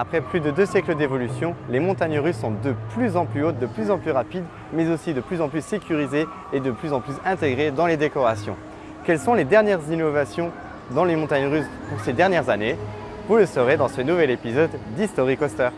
Après plus de deux siècles d'évolution, les montagnes russes sont de plus en plus hautes, de plus en plus rapides, mais aussi de plus en plus sécurisées et de plus en plus intégrées dans les décorations. Quelles sont les dernières innovations dans les montagnes russes pour ces dernières années? Vous le saurez dans ce nouvel épisode d'History Coaster.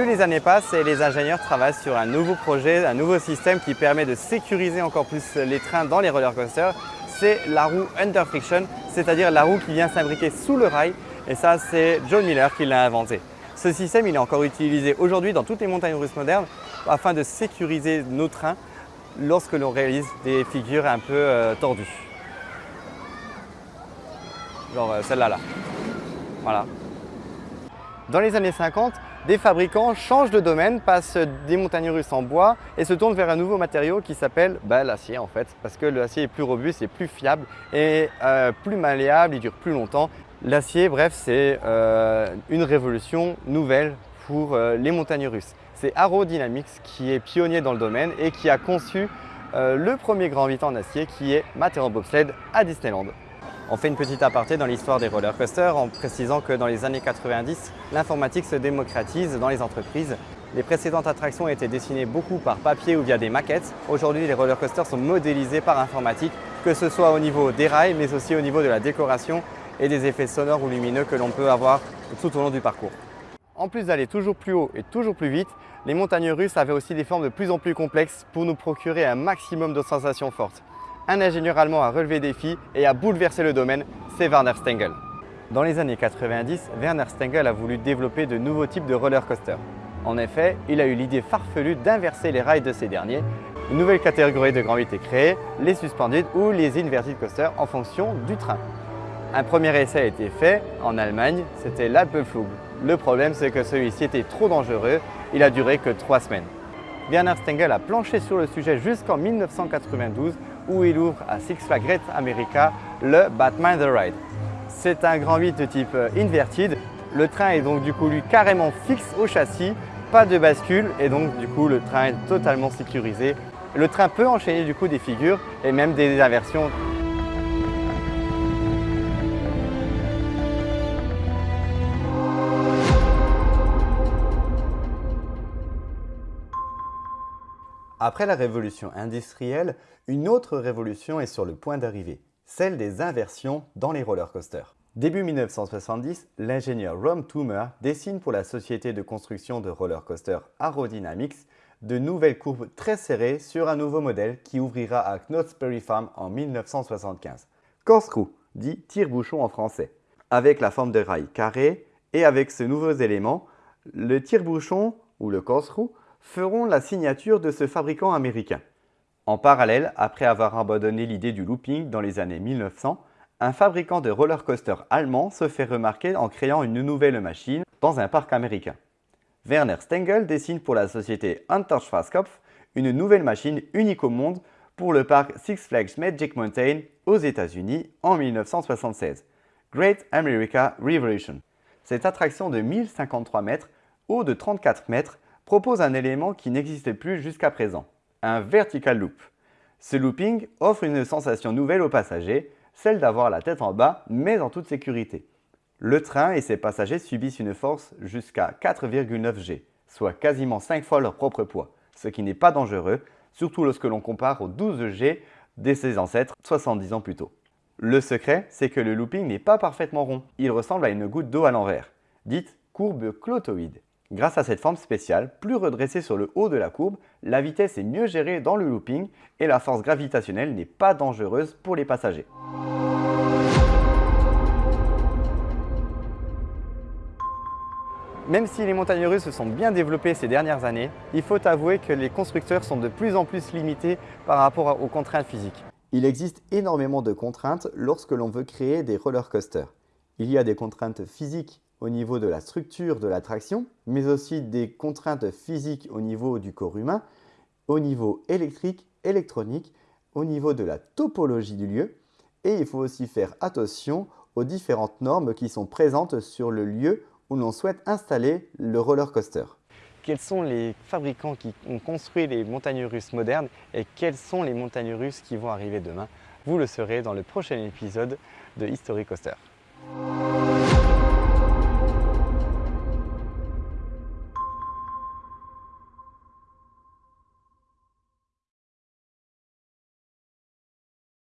Plus les années passent et les ingénieurs travaillent sur un nouveau projet, un nouveau système qui permet de sécuriser encore plus les trains dans les roller coasters, c'est la roue under friction, c'est-à-dire la roue qui vient s'imbriquer sous le rail et ça c'est John Miller qui l'a inventé. Ce système il est encore utilisé aujourd'hui dans toutes les montagnes russes modernes afin de sécuriser nos trains lorsque l'on réalise des figures un peu euh, tordues. Genre euh, celle-là là. Voilà. Dans les années 50, des fabricants changent de domaine, passent des montagnes russes en bois et se tournent vers un nouveau matériau qui s'appelle bah, l'acier en fait, parce que l'acier est plus robuste, et plus fiable et euh, plus malléable, il dure plus longtemps. L'acier, bref, c'est euh, une révolution nouvelle pour euh, les montagnes russes. C'est Aerodynamics qui est pionnier dans le domaine et qui a conçu le premier grand 8 en acier qui est Matterhorn Bobsled à Disneyland. On fait une petite aparté dans l'histoire des roller coasters en précisant que dans les années 90, l'informatique se démocratise dans les entreprises. Les précédentes attractions étaient dessinées beaucoup par papier ou via des maquettes. Aujourd'hui, les roller coasters sont modélisés par informatique, que ce soit au niveau des rails, mais aussi au niveau de la décoration et des effets sonores ou lumineux que l'on peut avoir tout au long du parcours. En plus d'aller toujours plus haut et toujours plus vite, les montagnes russes avaient aussi des formes de plus en plus complexes pour nous procurer un maximum de sensations fortes un ingénieur allemand a relevé des défi et a bouleversé le domaine, c'est Werner Stengel. Dans les années 90, Werner Stengel a voulu développer de nouveaux types de roller coasters. En effet, il a eu l'idée farfelue d'inverser les rails de ces derniers. Une nouvelle catégorie de grand 8 est créée, les suspended ou les inverted coasters en fonction du train. Un premier essai a été fait en Allemagne, c'était l'Alpenflug. Le problème, c'est que celui-ci était trop dangereux, il a duré que trois semaines. Werner Stengel a planché sur le sujet jusqu'en 1992 où il ouvre à Six Flags Great America le Batman The Ride. C'est un grand 8 de type euh, inverted. Le train est donc du coup lui carrément fixe au châssis, pas de bascule et donc du coup le train est totalement sécurisé. Le train peut enchaîner du coup des figures et même des inversions Après la révolution industrielle, une autre révolution est sur le point d'arriver, celle des inversions dans les roller coasters. Début 1970, l'ingénieur Rom Toomer dessine pour la société de construction de roller coasters Aerodynamics de nouvelles courbes très serrées sur un nouveau modèle qui ouvrira à Knott's Berry Farm en 1975. Corkscrew, dit tire-bouchon en français, avec la forme de rail carré et avec ce nouveaux éléments, le tire-bouchon ou le corkscrew feront la signature de ce fabricant américain. En parallèle, après avoir abandonné l'idée du looping dans les années 1900, un fabricant de roller coaster allemand se fait remarquer en créant une nouvelle machine dans un parc américain. Werner Stengel dessine pour la société Hunter Schwarzkopf une nouvelle machine unique au monde pour le parc Six Flags Magic Mountain aux États-Unis en 1976, Great America Revolution. Cette attraction de 1053 mètres, haut de 34 mètres, propose un élément qui n'existait plus jusqu'à présent, un vertical loop. Ce looping offre une sensation nouvelle aux passagers, celle d'avoir la tête en bas mais en toute sécurité. Le train et ses passagers subissent une force jusqu'à 4,9 G, soit quasiment 5 fois leur propre poids, ce qui n'est pas dangereux, surtout lorsque l'on compare aux 12 G de ses ancêtres 70 ans plus tôt. Le secret, c'est que le looping n'est pas parfaitement rond, il ressemble à une goutte d'eau à l'envers, dite courbe clotoïde. Grâce à cette forme spéciale, plus redressée sur le haut de la courbe, la vitesse est mieux gérée dans le looping et la force gravitationnelle n'est pas dangereuse pour les passagers. Même si les montagnes russes se sont bien développées ces dernières années, il faut avouer que les constructeurs sont de plus en plus limités par rapport aux contraintes physiques. Il existe énormément de contraintes lorsque l'on veut créer des roller coasters. Il y a des contraintes physiques au niveau de la structure de l'attraction, mais aussi des contraintes physiques au niveau du corps humain, au niveau électrique, électronique, au niveau de la topologie du lieu, et il faut aussi faire attention aux différentes normes qui sont présentes sur le lieu où l'on souhaite installer le roller coaster. quels sont les fabricants qui ont construit les montagnes russes modernes et quelles sont les montagnes russes qui vont arriver demain? Vous le saurez dans le prochain épisode de History Coaster.